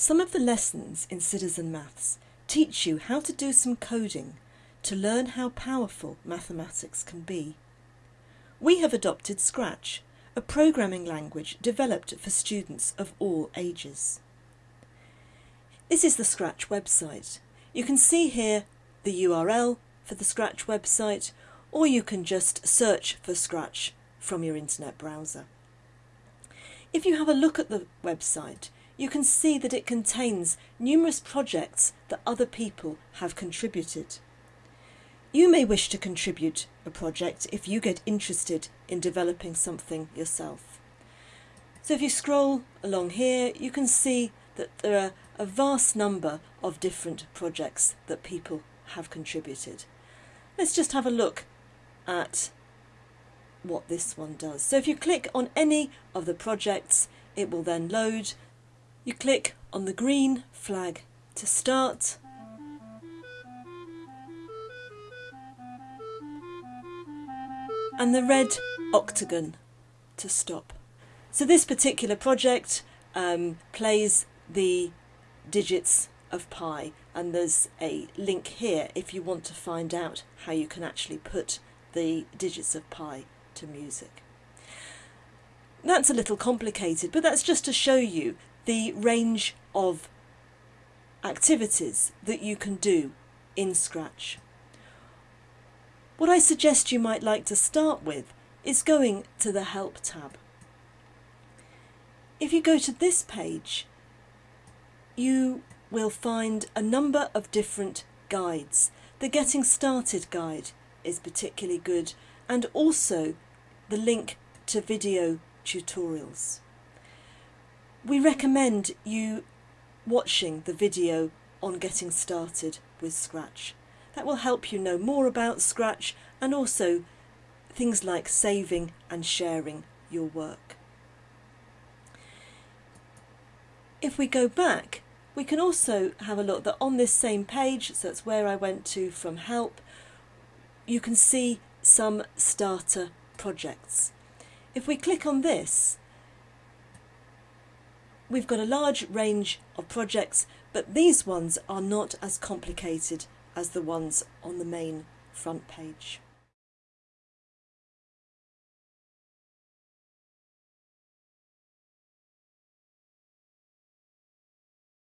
Some of the lessons in Citizen Maths teach you how to do some coding to learn how powerful mathematics can be. We have adopted Scratch, a programming language developed for students of all ages. This is the Scratch website. You can see here the URL for the Scratch website or you can just search for Scratch from your internet browser. If you have a look at the website, you can see that it contains numerous projects that other people have contributed. You may wish to contribute a project if you get interested in developing something yourself. So if you scroll along here, you can see that there are a vast number of different projects that people have contributed. Let's just have a look at what this one does. So if you click on any of the projects, it will then load. You click on the green flag to start. And the red octagon to stop. So this particular project um, plays the digits of pi and there's a link here if you want to find out how you can actually put the digits of pi to music. That's a little complicated, but that's just to show you the range of activities that you can do in Scratch. What I suggest you might like to start with is going to the Help tab. If you go to this page, you will find a number of different guides. The Getting Started guide is particularly good and also the link to video tutorials. We recommend you watching the video on getting started with Scratch. That will help you know more about Scratch and also things like saving and sharing your work. If we go back, we can also have a look that on this same page, so that's where I went to from help, you can see some starter projects. If we click on this, we've got a large range of projects, but these ones are not as complicated as the ones on the main front page.